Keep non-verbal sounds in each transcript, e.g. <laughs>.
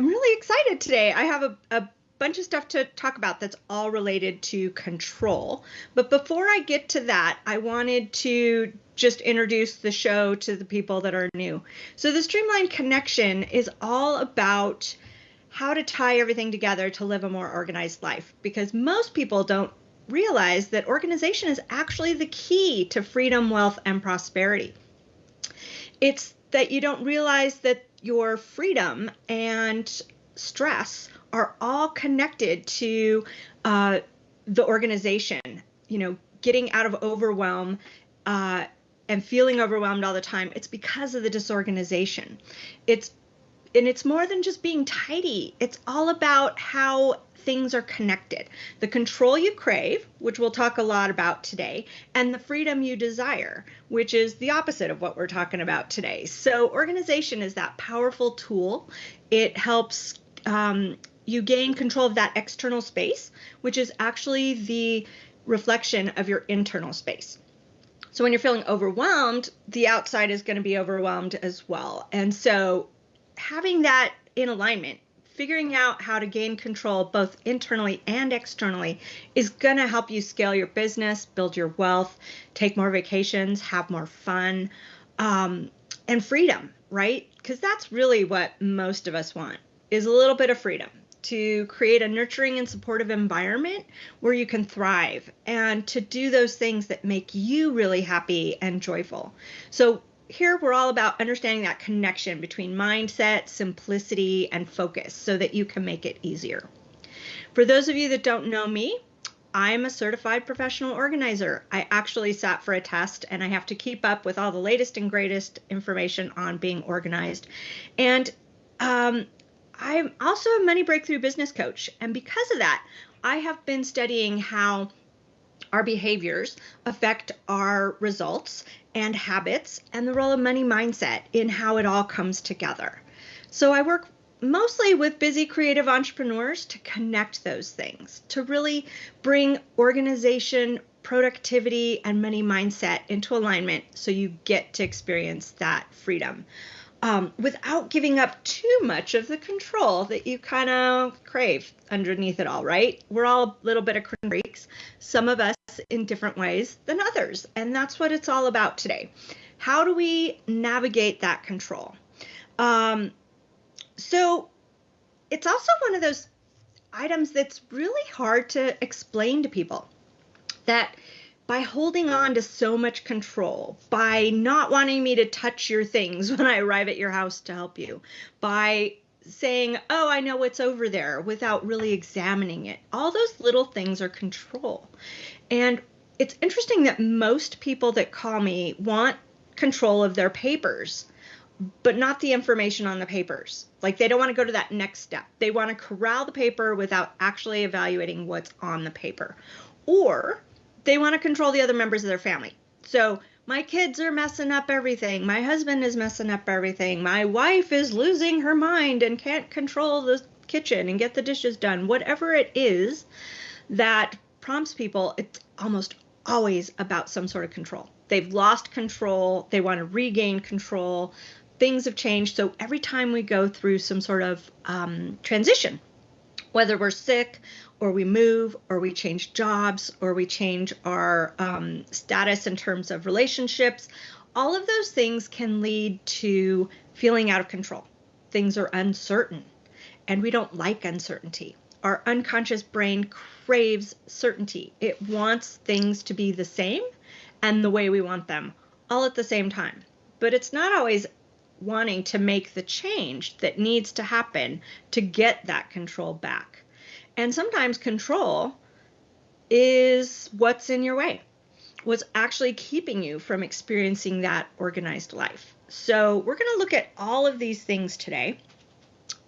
I'm really excited today. I have a, a bunch of stuff to talk about that's all related to control. But before I get to that, I wanted to just introduce the show to the people that are new. So, the Streamlined Connection is all about how to tie everything together to live a more organized life because most people don't realize that organization is actually the key to freedom, wealth, and prosperity. It's that you don't realize that your freedom and stress are all connected to uh, the organization. You know, getting out of overwhelm uh, and feeling overwhelmed all the time. It's because of the disorganization. It's and it's more than just being tidy. It's all about how things are connected. The control you crave, which we'll talk a lot about today, and the freedom you desire, which is the opposite of what we're talking about today. So, organization is that powerful tool. It helps um, you gain control of that external space, which is actually the reflection of your internal space. So when you're feeling overwhelmed, the outside is going to be overwhelmed as well. And so having that in alignment, figuring out how to gain control both internally and externally is going to help you scale your business, build your wealth, take more vacations, have more fun, um, and freedom, right? Because that's really what most of us want is a little bit of freedom to create a nurturing and supportive environment where you can thrive and to do those things that make you really happy and joyful. So, here we're all about understanding that connection between mindset, simplicity, and focus so that you can make it easier. For those of you that don't know me, I'm a certified professional organizer. I actually sat for a test and I have to keep up with all the latest and greatest information on being organized. And um, I'm also a money breakthrough business coach. And because of that, I have been studying how our behaviors affect our results and habits and the role of money mindset in how it all comes together. So I work mostly with busy creative entrepreneurs to connect those things, to really bring organization, productivity, and money mindset into alignment so you get to experience that freedom um, without giving up too much of the control that you kind of crave underneath it all, right? We're all a little bit of freaks, some of us in different ways than others. And that's what it's all about today. How do we navigate that control? Um, so it's also one of those items that's really hard to explain to people that by holding on to so much control, by not wanting me to touch your things <laughs> when I arrive at your house to help you, by saying, Oh, I know what's over there without really examining it. All those little things are control. And it's interesting that most people that call me want control of their papers, but not the information on the papers. Like they don't want to go to that next step. They want to corral the paper without actually evaluating what's on the paper. Or they want to control the other members of their family. So my kids are messing up everything. My husband is messing up everything. My wife is losing her mind and can't control the kitchen and get the dishes done. Whatever it is that prompts people, it's almost always about some sort of control. They've lost control, they want to regain control. Things have changed. So every time we go through some sort of um, transition, whether we're sick or we move or we change jobs or we change our um, status in terms of relationships all of those things can lead to feeling out of control. Things are uncertain and we don't like uncertainty. Our unconscious brain craves certainty. It wants things to be the same and the way we want them all at the same time. But it's not always wanting to make the change that needs to happen to get that control back and sometimes control is what's in your way, what's actually keeping you from experiencing that organized life. So, we're going to look at all of these things today.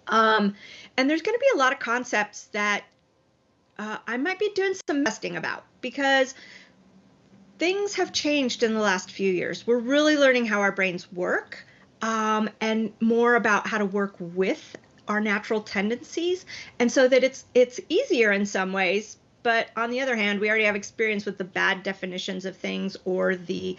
Um, and there's going to be a lot of concepts that uh, I might be doing some testing about because things have changed in the last few years. We're really learning how our brains work um, and more about how to work with our natural tendencies and so that it's it's easier in some ways but on the other hand we already have experience with the bad definitions of things or the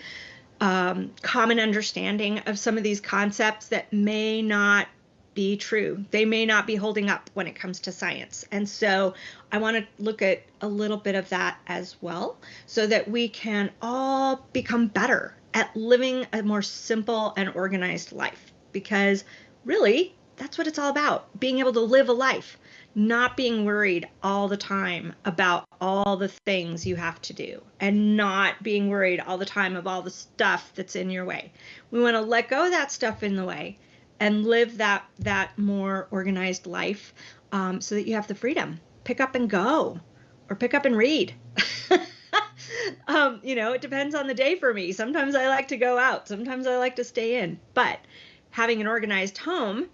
um, common understanding of some of these concepts that may not be true. They may not be holding up when it comes to science. And so I want to look at a little bit of that as well so that we can all become better at living a more simple and organized life. Because really, that's what it's all about being able to live a life, not being worried all the time about all the things you have to do, and not being worried all the time of all the stuff that's in your way. We want to let go of that stuff in the way and live that that more organized life um, so that you have the freedom. Pick up and go or pick up and read. <laughs> Um, you know it depends on the day for me. Sometimes i like to go out. Sometimes i like to stay in. But having an organized home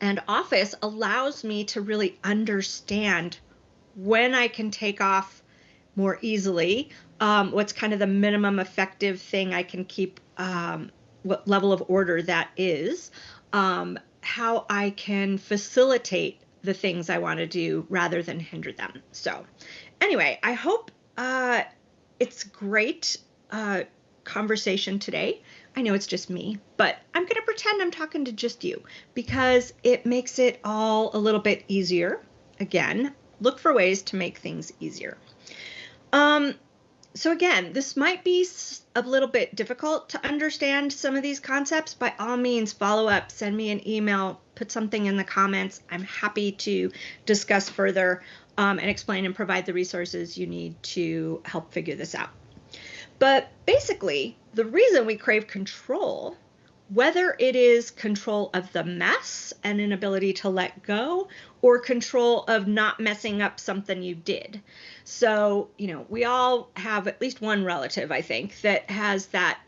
and office allows me to really understand when i can take off more easily um, what's kind of the minimum effective thing i can keep um, what level of order that is, um, how I can facilitate the things I want to do rather than hinder them. So, anyway, I hope uh, it's great uh, conversation today. I know it's just me, but I'm going to pretend I'm talking to just you because it makes it all a little bit easier. Again, look for ways to make things easier. Um, so again, this might be a little bit difficult to understand some of these concepts. By all means, follow up, send me an email, put something in the comments. I'm happy to discuss further um, and explain and provide the resources you need to help figure this out. But basically, the reason we crave control whether it is control of the mess and inability to let go or control of not messing up something you did. So, you know, we all have at least one relative, I think, that has that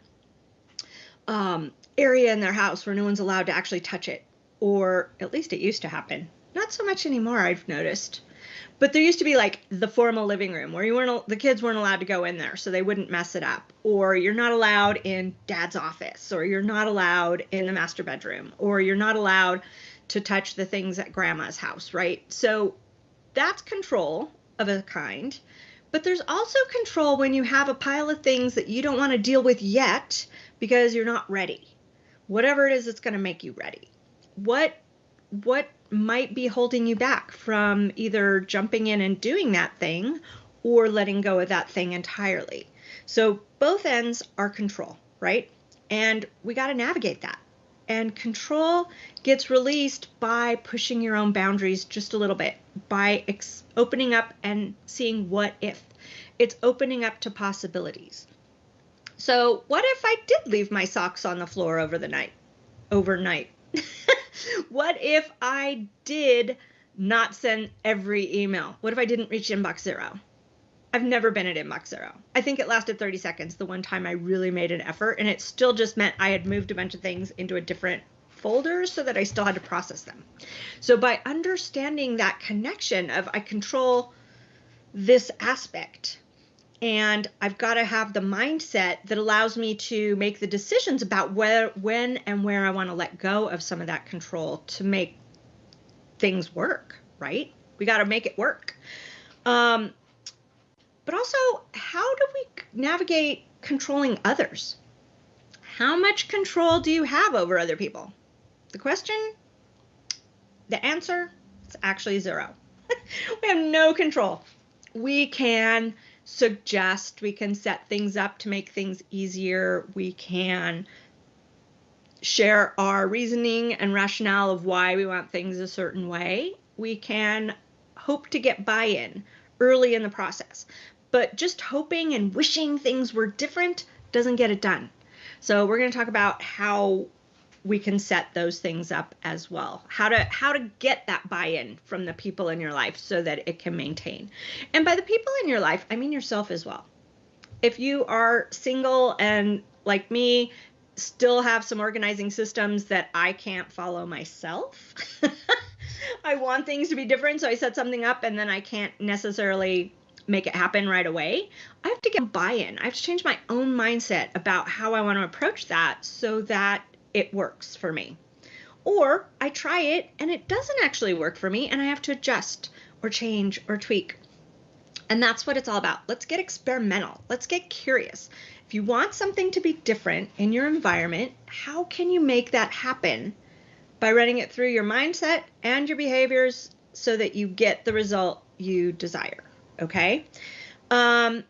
um, area in their house where no one's allowed to actually touch it, or at least it used to happen. Not so much anymore, I've noticed. But there used to be like the formal living room where you weren't the kids weren't allowed to go in there so they wouldn't mess it up or you're not allowed in dad's office or you're not allowed in the master bedroom or you're not allowed to touch the things at grandma's house, right? So that's control of a kind. But there's also control when you have a pile of things that you don't want to deal with yet because you're not ready. Whatever it is that's going to make you ready. What what might be holding you back from either jumping in and doing that thing or letting go of that thing entirely. So both ends are control, right? And we got to navigate that. And control gets released by pushing your own boundaries just a little bit, by opening up and seeing what if. It's opening up to possibilities. So, what if I did leave my socks on the floor over the night? Overnight. <laughs> what if I did not send every email? What if I didn't reach inbox zero? I've never been at inbox zero. I think it lasted 30 seconds the one time I really made an effort, and it still just meant I had moved a bunch of things into a different folder so that I still had to process them. So by understanding that connection of I control this aspect and I've got to have the mindset that allows me to make the decisions about where, when, and where I want to let go of some of that control to make things work. Right? We got to make it work. Um, but also, how do we navigate controlling others? How much control do you have over other people? The question, the answer, is actually zero. <laughs> we have no control. We can suggest, we can set things up to make things easier, we can share our reasoning and rationale of why we want things a certain way. We can hope to get buy in early in the process. But just hoping and wishing things were different doesn't get it done. So we're going to talk about how we can set those things up as well how to how to get that buy-in from the people in your life so that it can maintain and by the people in your life i mean yourself as well if you are single and like me still have some organizing systems that i can't follow myself <laughs> i want things to be different so i set something up and then i can't necessarily make it happen right away. I have to get buy in. I have to change my own mindset about how I want to approach that so that it works for me. Or I try it and it doesn't actually work for me and I have to adjust or change or tweak. And that's what it's all about. Let's get experimental. Let's get curious. If you want something to be different in your environment, how can you make that happen by running it through your mindset and your behaviors so that you get the result you desire. Okay? Um,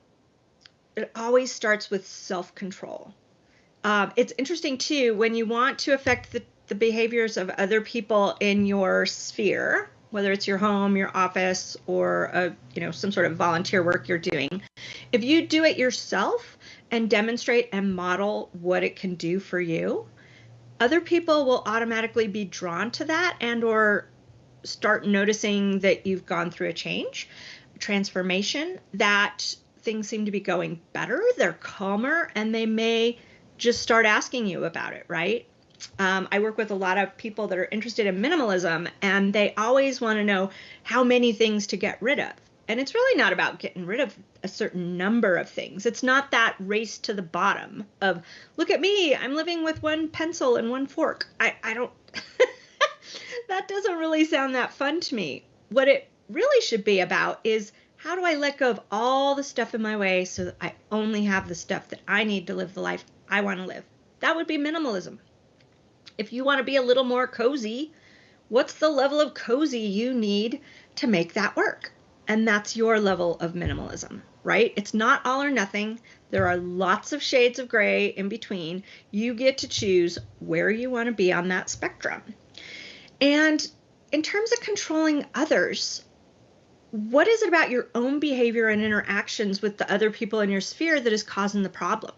it always starts with self control. Um, it's interesting too when you want to affect the, the behaviors of other people in your sphere, whether it's your home, your office, or a, you know some sort of volunteer work you're doing. If you do it yourself and demonstrate and model what it can do for you, other people will automatically be drawn to that and or start noticing that you've gone through a change, transformation, that things seem to be going better, they're calmer, and they may just start asking you about it, right? Um, I work with a lot of people that are interested in minimalism, and they always want to know how many things to get rid of. And it's really not about getting rid of a certain number of things. It's not that race to the bottom of, look at me, I'm living with one pencil and one fork. I, I don't, <laughs> that doesn't really sound that fun to me. What it really should be about is how do I let go of all the stuff in my way so that I only have the stuff that I need to live the life I want to live? That would be minimalism. If you want to be a little more cozy, what's the level of cozy you need to make that work? And that's your level of minimalism, right? It's not all or nothing. There are lots of shades of gray in between. You get to choose where you want to be on that spectrum. And in terms of controlling others, what is it about your own behavior and interactions with the other people in your sphere that is causing the problem?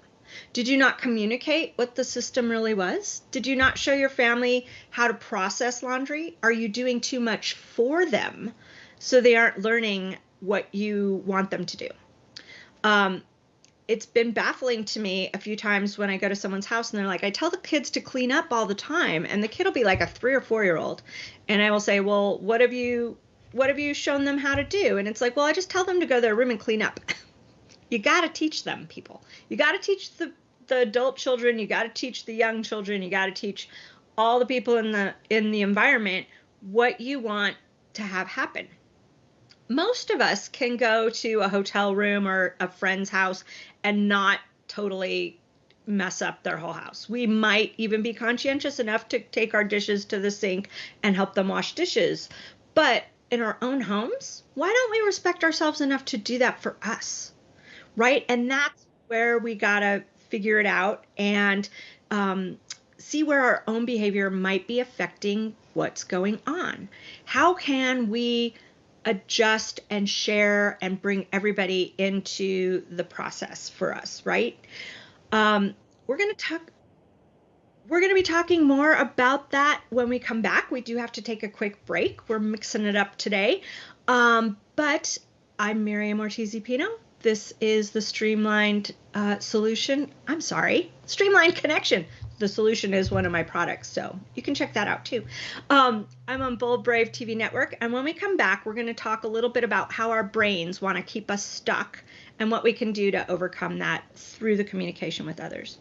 Did you not communicate what the system really was? Did you not show your family how to process laundry? Are you doing too much for them so they aren't learning what you want them to do? Um, it's been baffling to me a few times when I go to someone's house and they're like, I tell the kids to clean up all the time. And the kid will be like a three or four year old. And I will say, Well, what have you what have you shown them how to do? And it's like, well, I just tell them to go to their room and clean up. <laughs> you got to teach them, people. You got to teach the the adult children, you got to teach the young children, you got to teach all the people in the in the environment what you want to have happen most of us can go to a hotel room or a friend's house and not totally mess up their whole house. We might even be conscientious enough to take our dishes to the sink and help them wash dishes. But in our own homes, why don't we respect ourselves enough to do that for us? Right? And that's where we got to figure it out and um, see where our own behavior might be affecting what's going on. How can we adjust and share and bring everybody into the process for us, right? Um, we're going to talk. We're going to be talking more about that when we come back. We do have to take a quick break. We're mixing it up today. Um, but I'm Miriam Ortiz Pino. This is the Streamlined uh, Solution. I'm sorry, Streamlined Connection the solution is one of my products. So you can check that out too. Um, I'm on Bold Brave TV Network. And when we come back, we're going to talk a little bit about how our brains want to keep us stuck and what we can do to overcome that through the communication with others.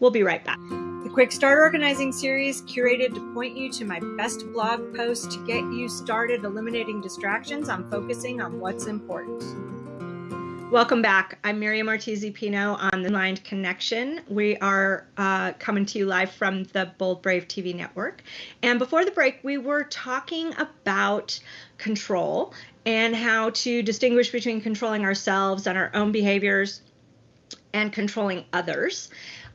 We'll be right back. The Quick Start Organizing series curated to point you to my best blog posts to get you started eliminating distractions on focusing on what's important. Welcome back. I'm Miriam Ortiz Pino on the Mind Connection. We are uh, coming to you live from the Bold Brave TV network. And before the break, we were talking about control and how to distinguish between controlling ourselves and our own behaviors and controlling others.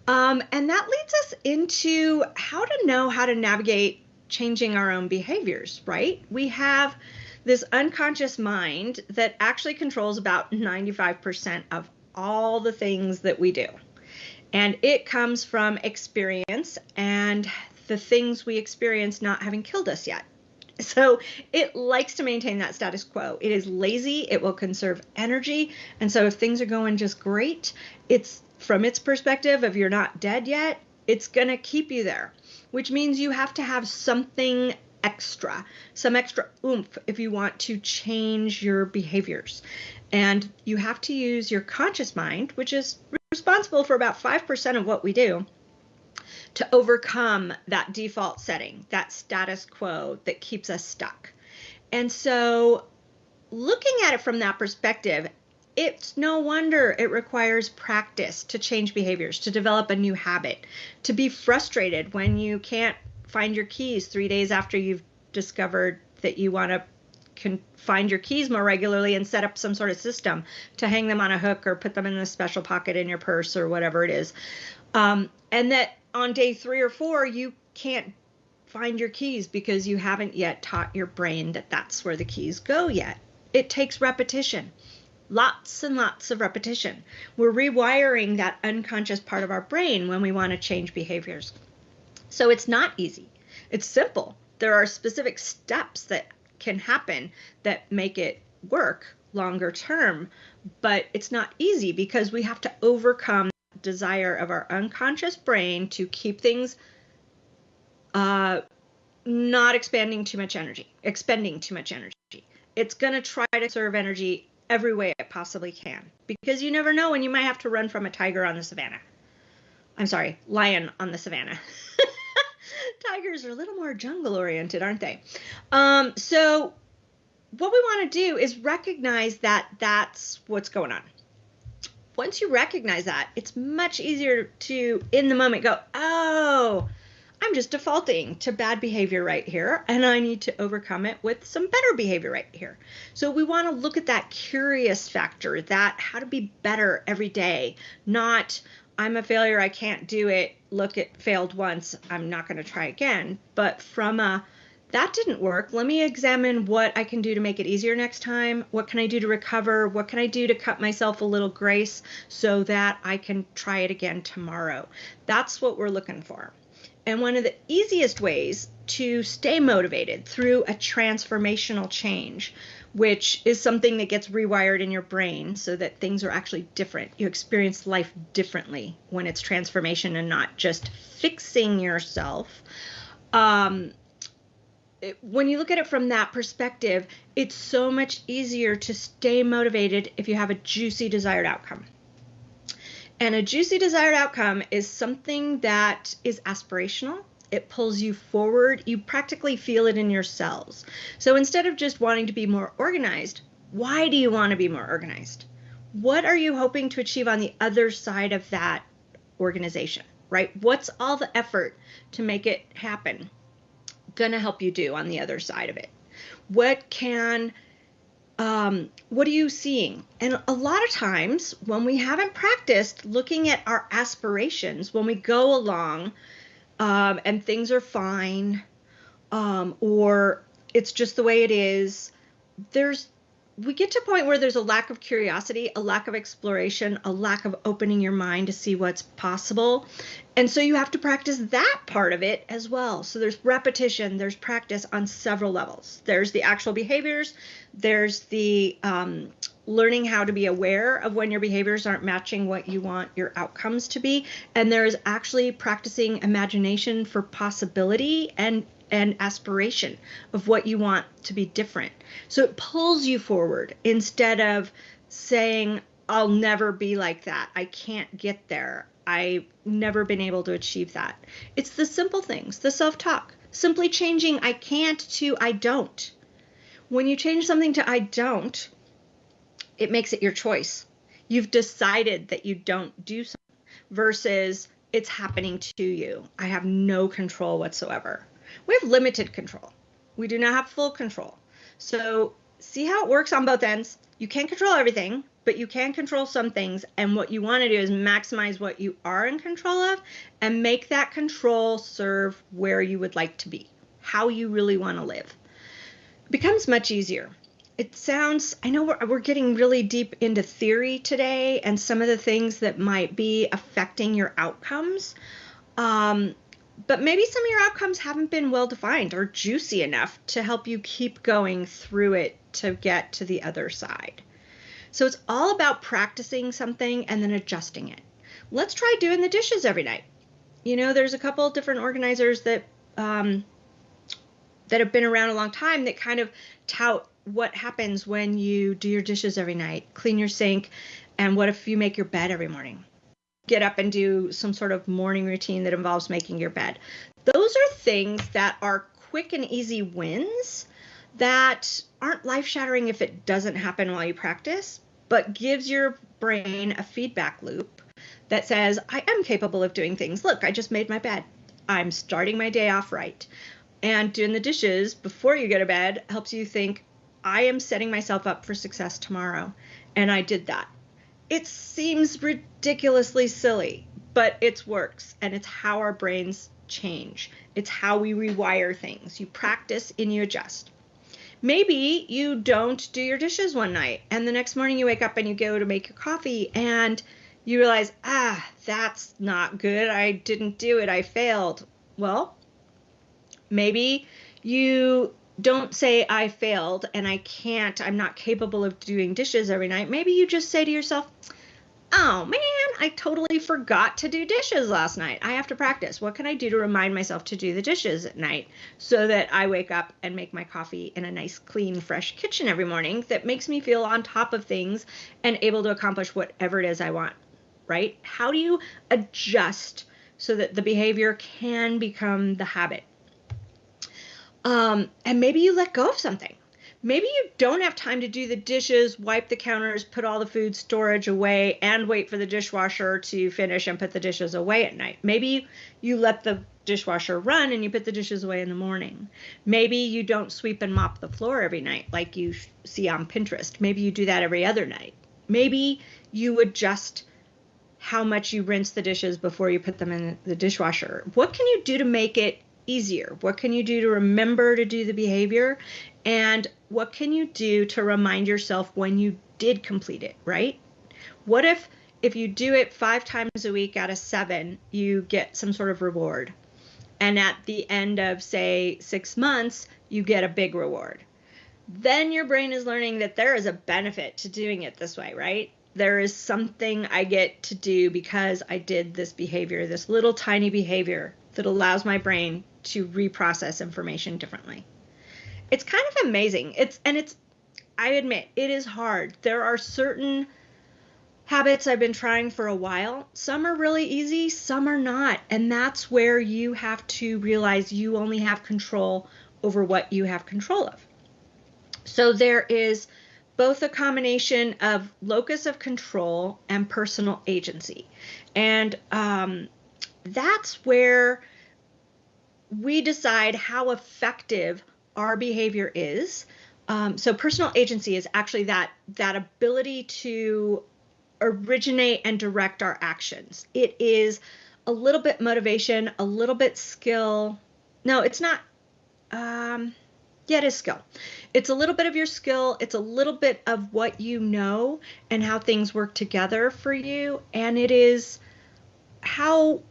Um, and that leads us into how to know how to navigate changing our own behaviors, right? We have this unconscious mind that actually controls about 95% of all the things that we do. And it comes from experience and the things we experience not having killed us yet. <laughs> So it likes to maintain that status quo. It is lazy, it will conserve energy. And so if things are going just great, it's from its perspective, if you're not dead yet, it's going to keep you there, which means you have to have something extra, some extra oomph if you want to change your behaviors. And you have to use your conscious mind, which is responsible for about 5% of what we do, to overcome that default setting, that status quo that keeps us stuck. And so, looking at it from that perspective, it's no wonder it requires practice to change behaviors, to develop a new habit, to be frustrated when you can't find your keys three days after you've discovered that you want to can find your keys more regularly and set up some sort of system to hang them on a hook or put them in a special pocket in your purse or whatever it is. Um, and that on day three or four, you can't find your keys because you haven't yet taught your brain that that's where the keys go yet. It takes repetition. Lots and lots of repetition. We're rewiring that unconscious part of our brain when we want to change behaviors. So it's not easy. It's simple. There are specific steps that can happen that make it work longer term, but it's not easy because we have to overcome the desire of our unconscious brain to keep things uh, not expanding too much energy, expending too much energy. It's going to try to serve energy every way it possibly can because you never know when you might have to run from a tiger on the savannah. I'm sorry, lion on the savannah. <laughs> Tigers are a little more jungle oriented, aren't they? Um, so, what we want to do is recognize that that's what's going on. Once you recognize that, it's much easier to, in the moment, go, oh, I'm just defaulting to bad behavior right here, and I need to overcome it with some better behavior right here. So we want to look at that curious factor, that how to be better every day, not I'm a failure, I can't do it. Look, it failed once, I'm not going to try again. But from a that didn't work. Let me examine what I can do to make it easier next time. What can I do to recover? What can I do to cut myself a little grace so that I can try it again tomorrow? That's what we're looking for. And one of the easiest ways to stay motivated through a transformational change, which is something that gets rewired in your brain so that things are actually different. You experience life differently when it's transformation and not just fixing yourself. Um, it, when you look at it from that perspective, it's so much easier to stay motivated if you have a juicy desired outcome. And a juicy desired outcome is something that is aspirational. It pulls you forward. You practically feel it in your cells. So instead of just wanting to be more organized, why do you want to be more organized? What are you hoping to achieve on the other side of that organization, right? What's all the effort to make it happen going to help you do on the other side of it? What can um, what are you seeing? And a lot of times when we haven't practiced looking at our aspirations, when we go along um, and things are fine, um, or it's just the way it is, there's we get to a point where there's a lack of curiosity, a lack of exploration, a lack of opening your mind to see what's possible. And so you have to practice that part of it as well. So there's repetition, there's practice on several levels. There's the actual behaviors, there's the um, learning how to be aware of when your behaviors aren't matching what you want your outcomes to be. And there's actually practicing imagination for possibility and and aspiration of what you want to be different. So it pulls you forward instead of saying, I'll never be like that. I can't get there. I've never been able to achieve that. It's the simple things, the self talk, simply changing I can't to I don't. When you change something to I don't, it makes it your choice. You've decided that you don't do something versus it's happening to you. I have no control whatsoever we have limited control. We do not have full control. So see how it works on both ends. You can't control everything, but you can control some things. And what you want to do is maximize what you are in control of and make that control serve where you would like to be, how you really want to live. It becomes much easier. It sounds, I know we're, we're getting really deep into theory today and some of the things that might be affecting your outcomes. Um, but maybe some of your outcomes haven't been well defined or juicy enough to help you keep going through it to get to the other side. So it's all about practicing something and then adjusting it. Let's try doing the dishes every night. You know, there's a couple different organizers that um, that have been around a long time that kind of tout what happens when you do your dishes every night, clean your sink, and what if you make your bed every morning? get up and do some sort of morning routine that involves making your bed. Those are things that are quick and easy wins that aren't life shattering if it doesn't happen while you practice, but gives your brain a feedback loop that says, I am capable of doing things. Look, I just made my bed. I'm starting my day off right. And doing the dishes before you go to bed helps you think, I am setting myself up for success tomorrow. And I did that. It seems ridiculously silly, but it works. And it's how our brains change, it's how we rewire things. You practice and you adjust. Maybe you don't do your dishes one night, and the next morning you wake up and you go to make your coffee and you realize, ah, that's not good. I didn't do it. I failed. Well, maybe you don't say I failed and I can't, I'm not capable of doing dishes every night. Maybe you just say to yourself, oh man, I totally forgot to do dishes last night. I have to practice. What can I do to remind myself to do the dishes at night so that I wake up and make my coffee in a nice, clean, fresh kitchen every morning that makes me feel on top of things and able to accomplish whatever it is I want, right? How do you adjust so that the behavior can become the habit? Um, and maybe you let go of something maybe you don't have time to do the dishes, wipe the counters, put all the food storage away, and wait for the dishwasher to finish and put the dishes away at night. Maybe you let the dishwasher run and you put the dishes away in the morning. Maybe you don't sweep and mop the floor every night like you see on Pinterest. Maybe you do that every other night. Maybe you adjust how much you rinse the dishes before you put them in the dishwasher. What can you do to make it easier? What can you do to remember to do the behavior? And what can you do to remind yourself when you did complete it, right? What if if you do it 5 times a week out of 7, you get some sort of reward. And at the end of say 6 months, you get a big reward. Then your brain is learning that there is a benefit to doing it this way, right? There is something I get to do because I did this behavior, this little tiny behavior that allows my brain to reprocess information differently. It's kind of amazing. It's and it's I admit it is hard. There are certain habits I've been trying for a while. Some are really easy, some are not. And that's where you have to realize you only have control over what you have control of. So there is both a combination of locus of control and personal agency. And um, that's where we decide how effective our behavior is. Um, so personal agency is actually that that ability to originate and direct our actions. It is a little bit motivation, a little bit skill. No, it's not. Um, yeah, it is skill. It's a little bit of your skill. It's a little bit of what you know and how things work together for you. And it is how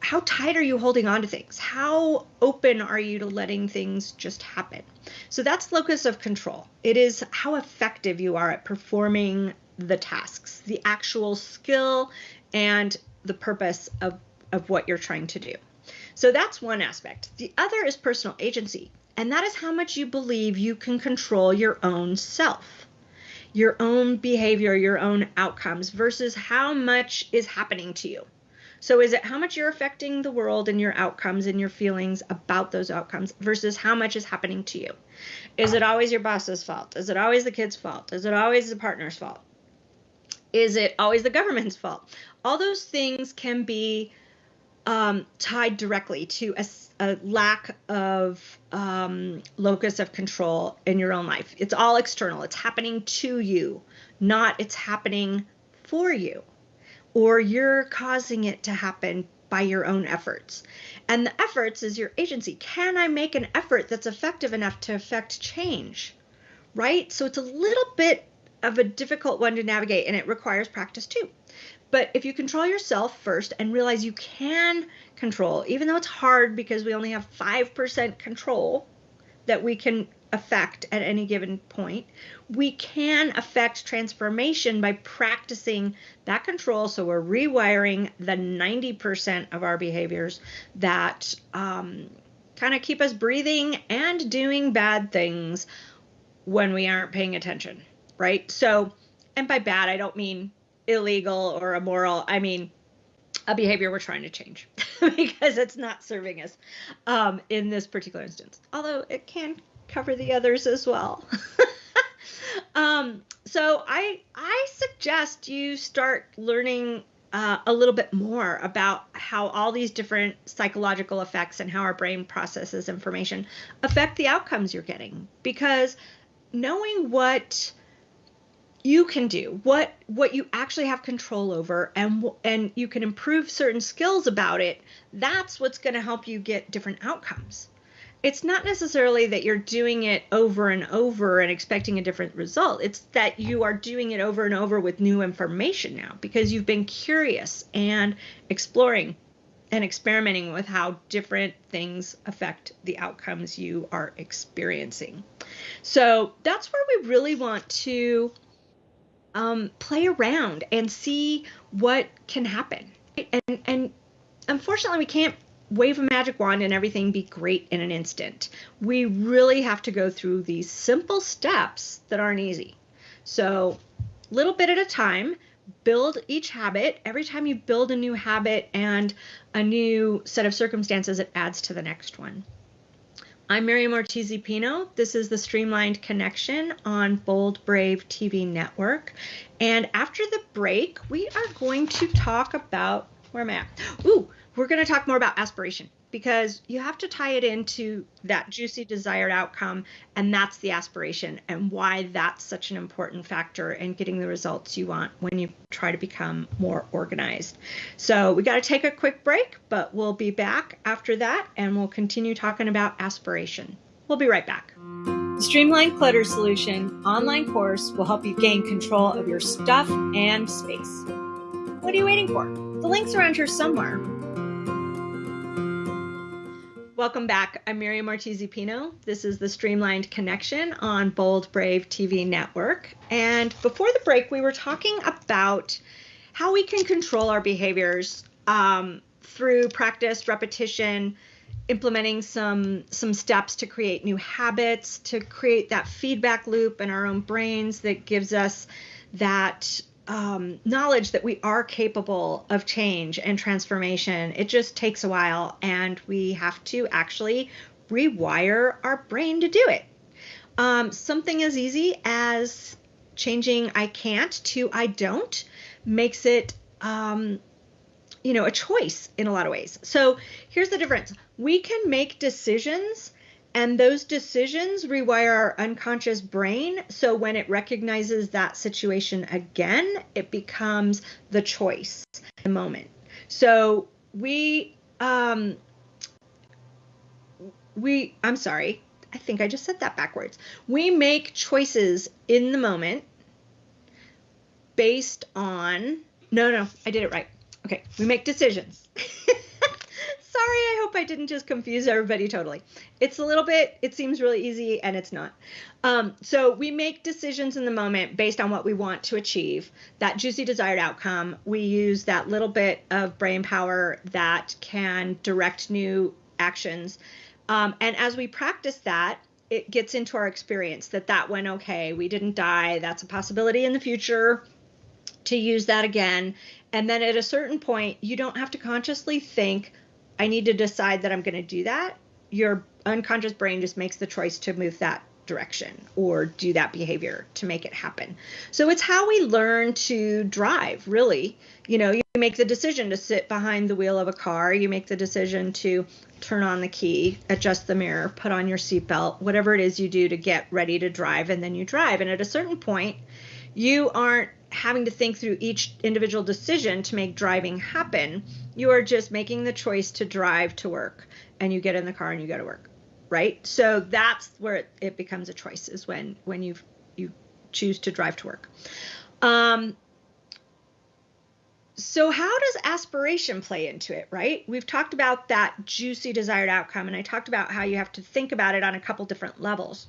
how tight are you holding on to things? How open are you to letting things just happen? So that's locus of control. It is how effective you are at performing the tasks, the actual skill and the purpose of, of what you're trying to do. So that's one aspect. The other is personal agency, and that is how much you believe you can control your own self, your own behavior, your own outcomes versus how much is happening to you. So is it how much you're affecting the world and your outcomes and your feelings about those outcomes versus how much is happening to you? Is it always your boss's fault? Is it always the kid's fault? Is it always the partner's fault? Is it always the government's fault? All those things can be um, tied directly to a, a lack of um, locus of control in your own life. It's all external. It's happening to you, not it's happening for you or you're causing it to happen by your own efforts. And the efforts is your agency. Can I make an effort that's effective enough to affect change? Right? So it's a little bit of a difficult one to navigate and it requires practice too. But if you control yourself first and realize you can control, even though it's hard because we only have 5% control that we can affect at any given point. We can affect transformation by practicing that control. So we're rewiring the 90% of our behaviors that um, kind of keep us breathing and doing bad things when we aren't paying attention, right? So, and by bad, I don't mean illegal or immoral. I mean a behavior we're trying to change <laughs> because it's not serving us um, in this particular instance. Although it can cover the others as well. <laughs> um, so I I suggest you start learning uh, a little bit more about how all these different psychological effects and how our brain processes information affect the outcomes you're getting. Because knowing what you can do what what you actually have control over and and you can improve certain skills about it that's what's going to help you get different outcomes it's not necessarily that you're doing it over and over and expecting a different result. It's that you are doing it over and over with new information now because you've been curious and exploring and experimenting with how different things affect the outcomes you are experiencing. So that's where we really want to um, play around and see what can happen. And, and unfortunately, we can't wave a magic wand and everything be great in an instant. We really have to go through these simple steps that aren't easy. So, little bit at a time, build each habit. Every time you build a new habit and a new set of circumstances, it adds to the next one. I'm Miriam Ortiz Pino. This is the Streamlined Connection on Bold Brave TV network. And after the break, we are going to talk about where am I at? Ooh, we're going to talk more about aspiration because you have to tie it into that juicy desired outcome and that's the aspiration and why that's such an important factor in getting the results you want when you try to become more organized so we got to take a quick break but we'll be back after that and we'll continue talking about aspiration we'll be right back the Streamlined Clutter Solution online course will help you gain control of your stuff and space. What are you waiting for? The link's are around here somewhere. Welcome back. I'm Miriam Ortiz Pino. This is the Streamlined Connection on Bold Brave TV Network. And before the break, we were talking about how we can control our behaviors um, through practice, repetition, implementing some some steps to create new habits, to create that feedback loop in our own brains that gives us that um, knowledge that we are capable of change and transformation. It just takes a while, and we have to actually rewire our brain to do it. Um, something as easy as changing I can't to I don't makes it, um, you know, a choice in a lot of ways. So here's the difference we can make decisions and those decisions rewire our unconscious brain. So when it recognizes that situation again, it becomes the choice, the moment. So we, um, we, I'm sorry, I think I just said that backwards. We make choices in the moment based on, no, no, I did it right. Okay, we make decisions. <laughs> sorry, I hope I didn't just confuse everybody totally. It's a little bit, it seems really easy and it's not. Um, so we make decisions in the moment based on what we want to achieve, that juicy desired outcome. We use that little bit of brain power that can direct new actions. Um, and as we practice that, it gets into our experience that that went okay. We didn't die. That's a possibility in the future to use that again. And then at a certain point, you don't have to consciously think, I need to decide that I'm going to do that, your unconscious brain just makes the choice to move that direction or do that behavior to make it happen. So it's how we learn to drive, really. You know, you make the decision to sit behind the wheel of a car, you make the decision to turn on the key, adjust the mirror, put on your seatbelt, whatever it is you do to get ready to drive, and then you drive. And at a certain point, you aren't having to think through each individual decision to make driving happen. You are just making the choice to drive to work and you get in the car and you go to work. Right? So that's where it, becomes a choice is when when you you choose to drive to work. Um, so how does aspiration play into it, right? We've talked about that juicy desired outcome and I talked about how you have to think about it on a couple different levels.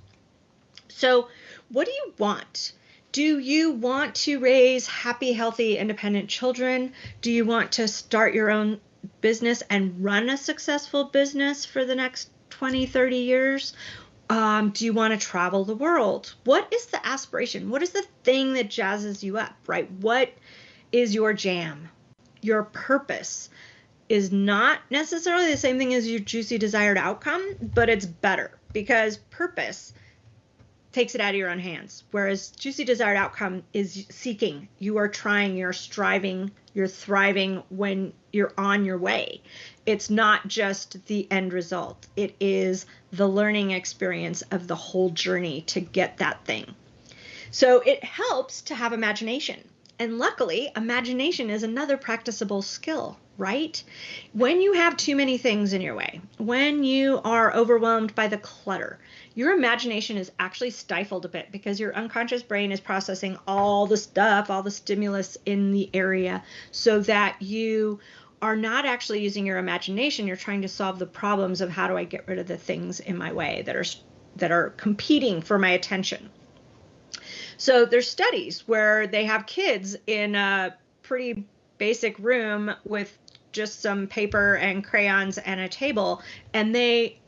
So, what do you want? Do you want to raise happy, healthy, independent children? Do you want to start your own business and run a successful business for the next 20, 30 years? Um, do you want to travel the world? What is the aspiration? What is the thing that jazzes you up, right? What is your jam? Your purpose is not necessarily the same thing as your juicy desired outcome, but it's better because purpose takes it out of your own hands. Whereas juicy desired outcome is seeking. You are trying, you're striving, you're thriving when you're on your way. It's not just the end result, it is the learning experience of the whole journey to get that thing. So it helps to have imagination. And luckily, imagination is another practicable skill, right? When you have too many things in your way, when you are overwhelmed by the clutter, your imagination is actually stifled a bit because your unconscious brain is processing all the stuff, all the stimulus in the area, so that you are not actually using your imagination. You're trying to solve the problems of how do I get rid of the things in my way that are that are competing for my attention. So there's studies where they have kids in a pretty basic room with just some paper and crayons and a table, and they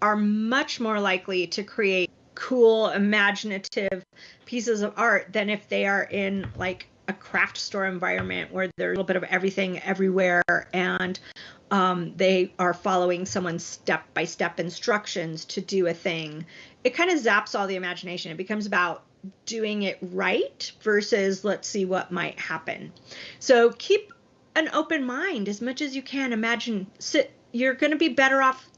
are much more likely to create cool, imaginative pieces of art than if they are in like a craft store environment where there's a little bit of everything everywhere and um, they are following someone's step by step instructions to do a thing. It kind of zaps all the imagination. It becomes about doing it right versus let's see what might happen. So keep an open mind as much as you can. Imagine sit you're going to be better off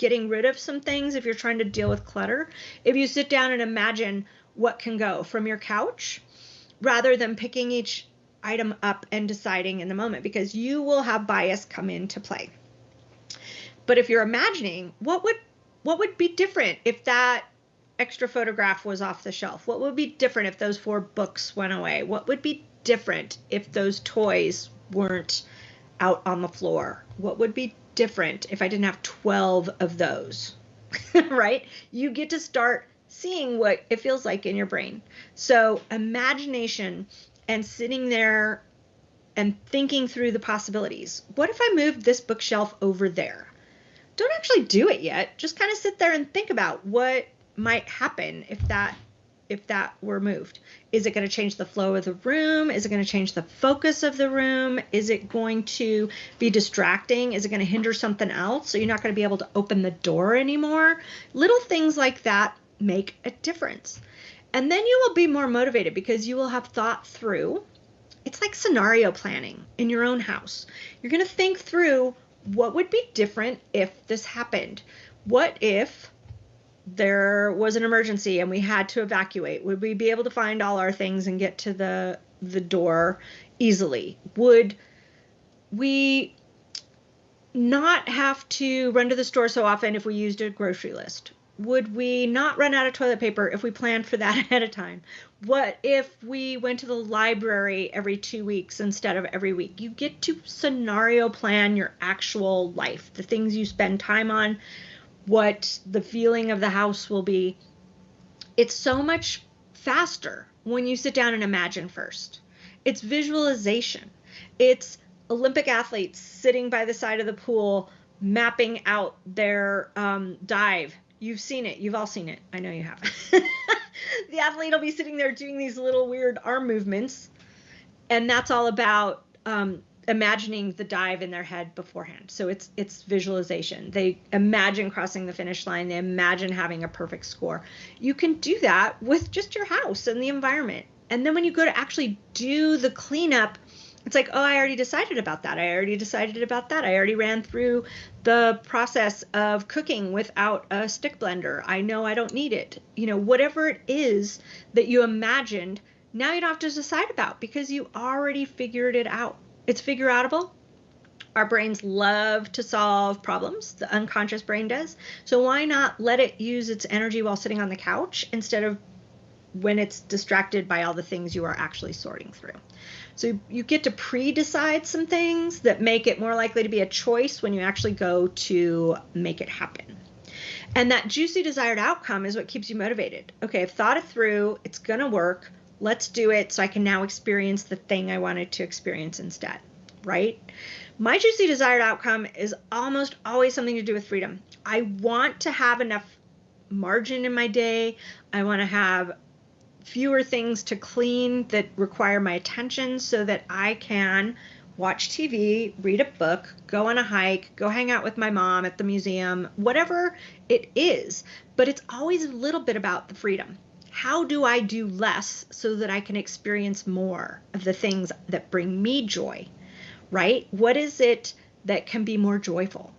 getting rid of some things if you're trying to deal with clutter. If you sit down and imagine what can go from your couch rather than picking each item up and deciding in the moment because you will have bias come into play. But if you're imagining what would what would be different if that extra photograph was off the shelf? What would be different if those four books went away? What would be different if those toys weren't out on the floor? What would be different if I didn't have 12 of those, <laughs> right? You get to start seeing what it feels like in your brain. So, imagination and sitting there and thinking through the possibilities. What if I moved this bookshelf over there? Don't actually do it yet. Just kind of sit there and think about what might happen if that if that were moved? Is it going to change the flow of the room? Is it going to change the focus of the room? Is it going to be distracting? Is it going to hinder something else? So you're not going to be able to open the door anymore? Little things like that make a difference. And then you will be more motivated because you will have thought through. It's like scenario planning in your own house. You're going to think through what would be different if this happened? What if there was an emergency and we had to evacuate, would we be able to find all our things and get to the the door easily? Would we not have to run to the store so often if we used a grocery list? Would we not run out of toilet paper if we planned for that <laughs> ahead of time? What if we went to the library every two weeks instead of every week? You get to scenario plan your actual life, the things you spend time on, what the feeling of the house will be. It's so much faster when you sit down and imagine first. It's visualization. It's Olympic athletes sitting by the side of the pool mapping out their um, dive. You've seen it. You've all seen it. I know you have. <laughs> the athlete will be sitting there doing these little weird arm movements. And that's all about um, imagining the dive in their head beforehand. So it's it's visualization. They imagine crossing the finish line. They imagine having a perfect score. You can do that with just your house and the environment. And then when you go to actually do the cleanup, it's like, oh, I already decided about that. I already decided about that. I already ran through the process of cooking without a stick blender. I know I don't need it. You know, whatever it is that you imagined, now you don't have to decide about because you already figured it out. It's figure outable. Our brains love to solve problems, the unconscious brain does. So why not let it use its energy while sitting on the couch instead of when it's distracted by all the things you are actually sorting through. So you get to pre-decide some things that make it more likely to be a choice when you actually go to make it happen. And that juicy desired outcome is what keeps you motivated. Okay, I've thought it through, it's to work let's do it so I can now experience the thing I wanted to experience instead, right? My juicy desired outcome is almost always something to do with freedom. I want to have enough margin in my day. I want to have fewer things to clean that require my attention so that I can watch TV, read a book, go on a hike, go hang out with my mom at the museum, whatever it is. But it's always a little bit about the freedom how do I do less so that I can experience more of the things that bring me joy? Right? What is it that can be more joyful?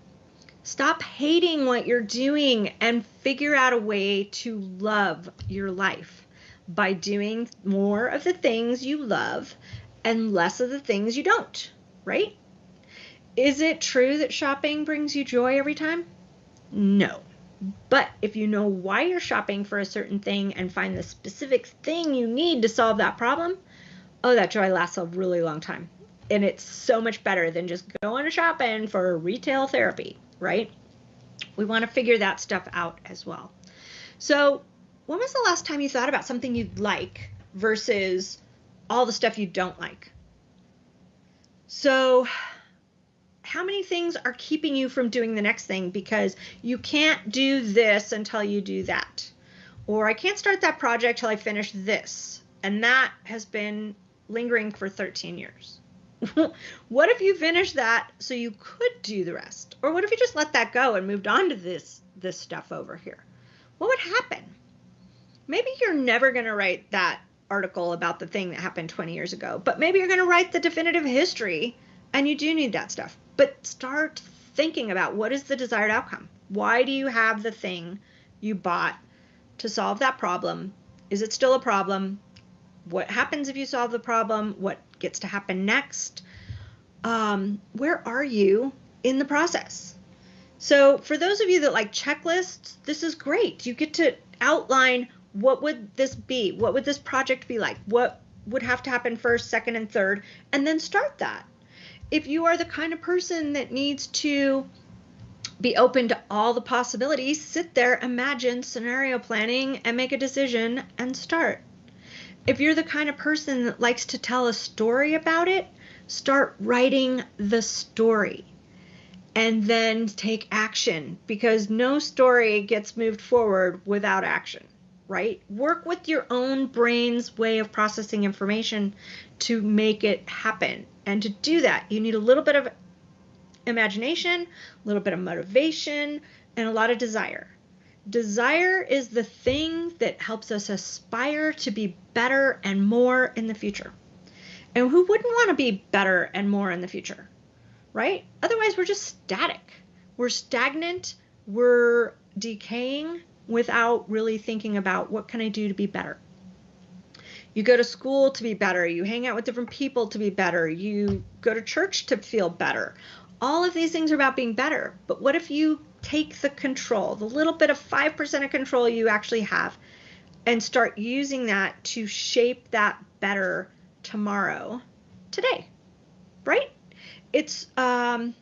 Stop hating what you're doing and figure out a way to love your life by doing more of the things you love and less of the things you don't, right? Is it true that shopping brings you joy every time? No. But if you know why you're shopping for a certain thing and find the specific thing you need to solve that problem, oh, that joy lasts a really long time. And it's so much better than just going to shopping for retail therapy, right? We want to figure that stuff out as well. So, when was the last time you thought about something you'd like versus all the stuff you don't like? So, how many things are keeping you from doing the next thing because you can't do this until you do that? Or I can't start that project till I finish this. And that has been lingering for 13 years. <laughs> what if you finished that so you could do the rest? Or what if you just let that go and moved on to this this stuff over here? What would happen? Maybe you're never going to write that article about the thing that happened 20 years ago, but maybe you're going to write the definitive history and you do need that stuff. But start thinking about what is the desired outcome? Why do you have the thing you bought to solve that problem? Is it still a problem? What happens if you solve the problem? What gets to happen next? Um, where are you in the process? So, for those of you that like checklists, this is great. You get to outline what would this be? What would this project be like? What would have to happen first, second, and third, and then start that if you are the kind of person that needs to be open to all the possibilities, sit there, imagine scenario planning, and make a decision and start. If you're the kind of person that likes to tell a story about it, start writing the story and then take action because no story gets moved forward without action, right? Work with your own brain's way of processing information to make it happen. And to do that, you need a little bit of imagination, a little bit of motivation, and a lot of desire. Desire is the thing that helps us aspire to be better and more in the future. And who wouldn't want to be better and more in the future? Right? Otherwise, we're just static. We're stagnant. We're decaying without really thinking about what can I do to be better. You go to school to be better. You hang out with different people to be better. You go to church to feel better. All of these things are about being better. But what if you take the control, the little bit of 5% of control you actually have, and start using that to shape that better tomorrow, today, right? It's um,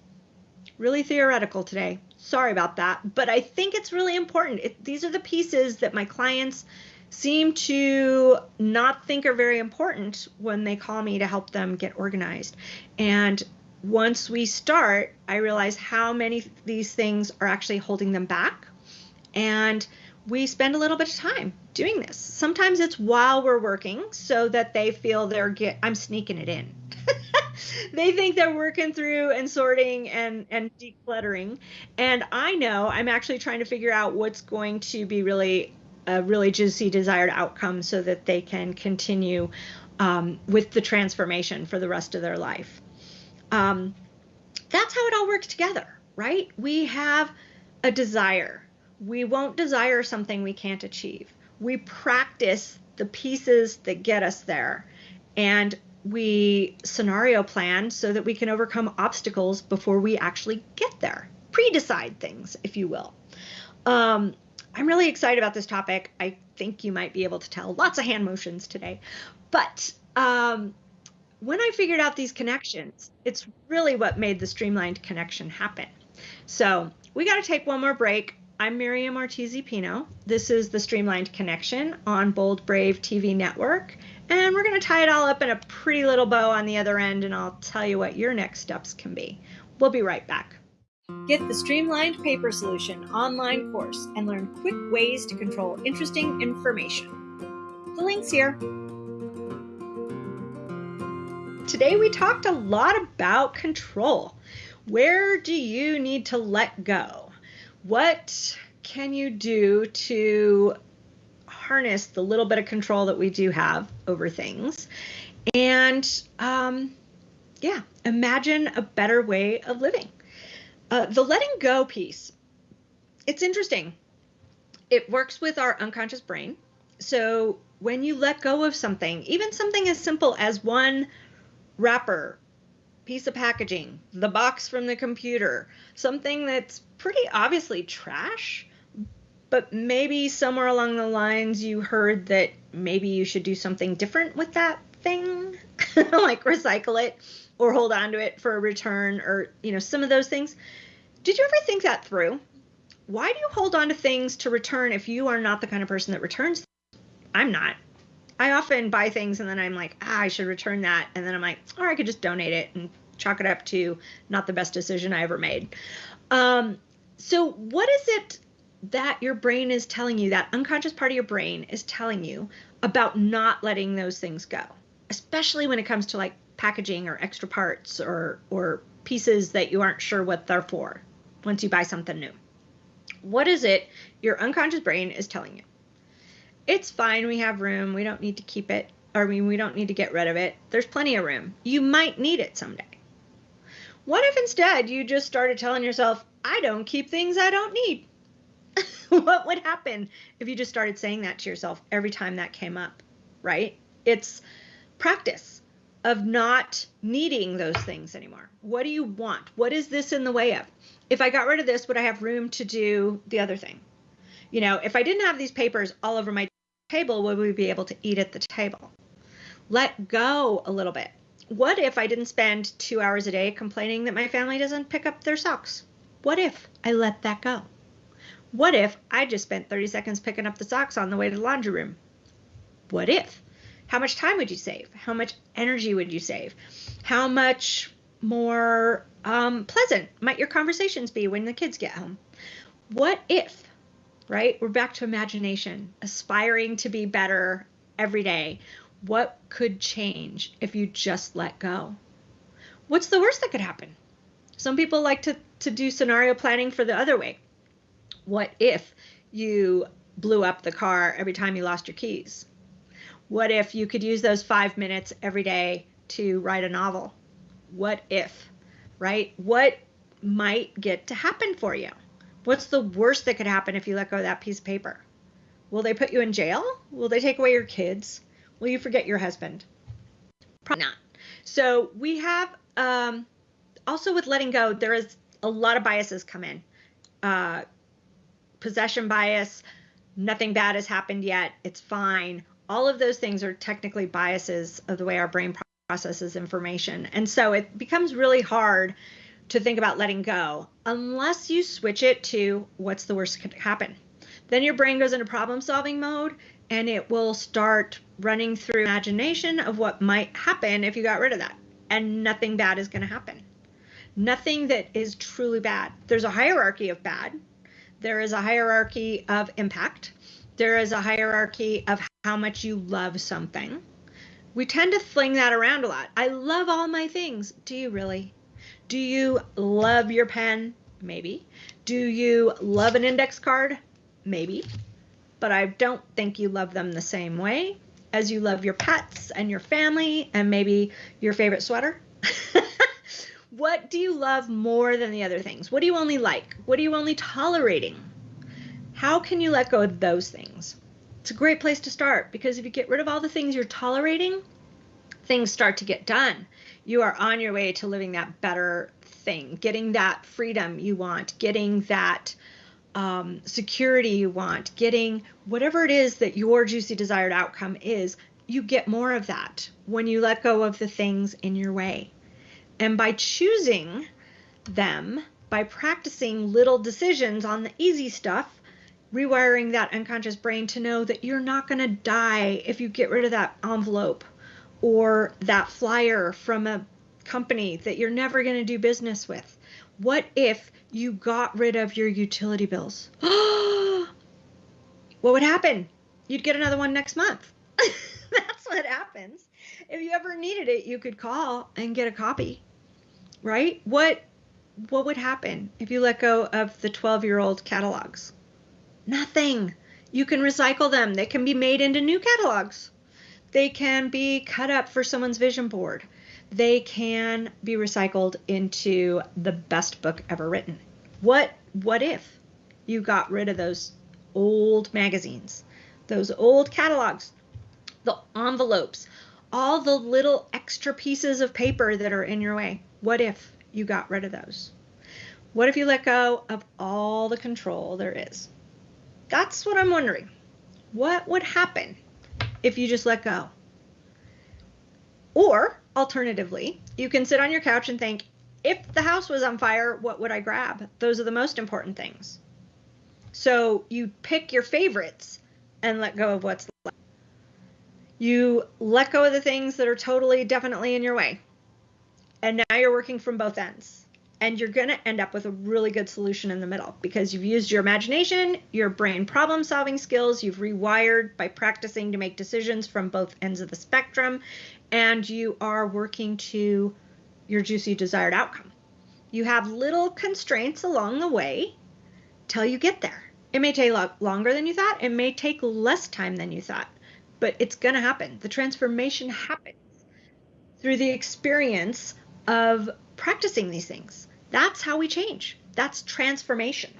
really theoretical today. Sorry about that. But I think it's really important. It, these are the pieces that my clients seem to not think are very important when they call me to help them get organized. And once we start, I realize how many these things are actually holding them back. And we spend a little bit of time doing this. Sometimes it's while we're working so that they feel they're get I'm sneaking it in. <laughs> they think they're working through and sorting and and decluttering and I know I'm actually trying to figure out what's going to be really a really juicy desired outcome so that they can continue um, with the transformation for the rest of their life. Um, that's how it all works together, right? We have a desire. We won't desire something we can't achieve. We practice the pieces that get us there. And we scenario plan so that we can overcome obstacles before we actually get there. Pre decide things, if you will. Um, I'm really excited about this topic. I think you might be able to tell lots of hand motions today. But um, when I figured out these connections, it's really what made the streamlined connection happen. So we got to take one more break. I'm Miriam Ortiz y Pino. This is the Streamlined Connection on Bold Brave TV Network. And we're going to tie it all up in a pretty little bow on the other end, and I'll tell you what your next steps can be. We'll be right back. Get the Streamlined Paper Solution online course and learn quick ways to control interesting information. The link's here. Today we talked a lot about control. Where do you need to let go? What can you do to harness the little bit of control that we do have over things. And um, yeah, imagine a better way of living. Uh, the letting go piece, it's interesting. It works with our unconscious brain. So when you let go of something, even something as simple as one wrapper, piece of packaging, the box from the computer, something that's pretty obviously trash, but maybe somewhere along the lines you heard that maybe you should do something different with that thing, <laughs> like recycle it or hold on to it for a return or, you know, some of those things. Did you ever think that through? Why do you hold on to things to return if you are not the kind of person that returns? I'm not. I often buy things and then I'm like, ah, I should return that. And then I'm like, or I could just donate it and chalk it up to not the best decision I ever made. Um, so, what is it that your brain is telling you, that unconscious part of your brain is telling you about not letting those things go? Especially when it comes to like packaging or extra parts or, or pieces that you aren't sure what they're for once you buy something new. What is it your unconscious brain is telling you? It's fine, we have room, we don't need to keep it, or I mean, we don't need to get rid of it. There's plenty of room. You might need it someday. What if instead you just started telling yourself, I don't keep things I don't need? <laughs> what would happen if you just started saying that to yourself every time that came up, right? It's practice of not needing those things anymore. What do you want? What is this in the way of? If I got rid of this, would I have room to do the other thing? You know, if I didn't have these papers all over my table, would we be able to eat at the table? Let go a little bit. What if I didn't spend two hours a day complaining that my family doesn't pick up their socks? What if I let that go? What if I just spent 30 seconds picking up the socks on the way to the laundry room? What if? How much time would you save? How much energy would you save? How much more um, pleasant might your conversations be when the kids get home? What if, right? We're back to imagination, aspiring to be better every day. What could change if you just let go? What's the worst that could happen? Some people like to, to do scenario planning for the other way. What if you blew up the car every time you lost your keys? What if you could use those five minutes every day to write a novel? What if, right? What might get to happen for you? What's the worst that could happen if you let go of that piece of paper? Will they put you in jail? Will they take away your kids? Will you forget your husband? Probably not. So we have um, also with letting go, there is a lot of biases come in. Uh, possession bias, nothing bad has happened yet, it's fine. All of those things are technically biases of the way our brain processes information. And so it becomes really hard to think about letting go unless you switch it to what's the worst could happen. Then your brain goes into problem solving mode and it will start running through imagination of what might happen if you got rid of that. And nothing bad is going to happen nothing that is truly bad. There's a hierarchy of bad, there is a hierarchy of impact, there is a hierarchy of how much you love something. We tend to fling that around a lot. I love all my things. Do you really? Do you love your pen? Maybe. Do you love an index card? Maybe. But I don't think you love them the same way as you love your pets and your family and maybe your favorite sweater. <laughs> What do you love more than the other things? What do you only like? What are you only tolerating? How can you let go of those things? It's a great place to start because if you get rid of all the things you're tolerating, things start to get done. You are on your way to living that better thing, getting that freedom you want, getting that um, security you want, getting whatever it is that your juicy desired outcome is. You get more of that when you let go of the things in your way. And by choosing them, by practicing little decisions on the easy stuff, rewiring that unconscious brain to know that you're not going to die if you get rid of that envelope or that flyer from a company that you're never going to do business with. What if you got rid of your utility bills? <gasps> what would happen? You'd get another one next month. <laughs> That's what happens. If you ever needed it, you could call and get a copy right? What what would happen if you let go of the 12-year-old catalogs? Nothing. You can recycle them. They can be made into new catalogs. They can be cut up for someone's vision board. They can be recycled into the best book ever written. What what if you got rid of those old magazines, those old catalogs, the envelopes, all the little extra pieces of paper that are in your way? What if you got rid of those? What if you let go of all the control there is? That's what I'm wondering. What would happen if you just let go? Or alternatively, you can sit on your couch and think, if the house was on fire, what would I grab? Those are the most important things. So you pick your favorites and let go of what's left. You let go of the things that are totally, definitely in your way. And now you're working from both ends and you're going to end up with a really good solution in the middle because you've used your imagination, your brain problem solving skills, you've rewired by practicing to make decisions from both ends of the spectrum, and you are working to your juicy desired outcome. You have little constraints along the way till you get there. It may take longer than you thought, it may take less time than you thought, but it's going to happen. The transformation happens through the experience of practicing these things. That's how we change. That's transformation.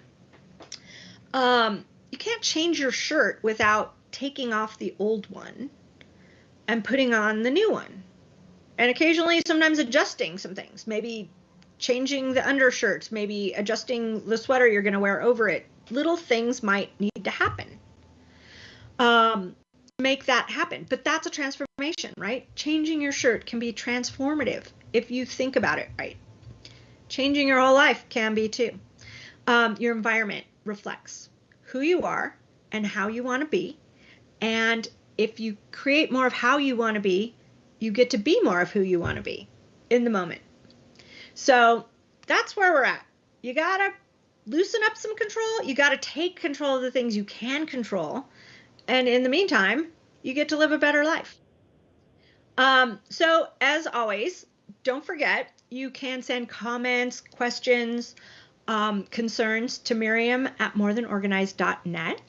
Um, you can't change your shirt without taking off the old one and putting on the new one. And occasionally, sometimes adjusting some things, maybe changing the undershirt, maybe adjusting the sweater you're going to wear over it. Little things might need to happen. Um, make that happen. But that's a transformation, right? Changing your shirt can be transformative if you think about it right. Changing your whole life can be too. Um, your environment reflects who you are and how you want to be. And if you create more of how you want to be, you get to be more of who you want to be in the moment. So that's where we're at. You got to loosen up some control. You got to take control of the things you can control. And in the meantime, you get to live a better life. Um, so, as always, don't forget you can send comments, questions, um, concerns to Miriam at morethanorganized.net.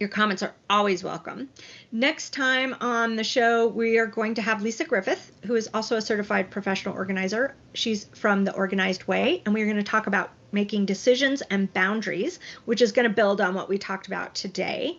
Your comments are always welcome. Next time on the show, we are going to have Lisa Griffith, who is also a certified professional organizer. She's from the Organized Way, and we're going to talk about making decisions and boundaries, which is going to build on what we talked about today.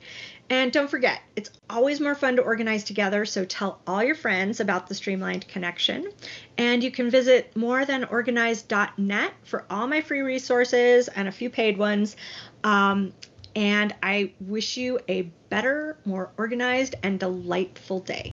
And don't forget, it's always more fun to organize together, so tell all your friends about the Streamlined Connection. And you can visit morethanorganized.net for all my free resources and a few paid ones. Um, and I wish you a better, more organized, and delightful day.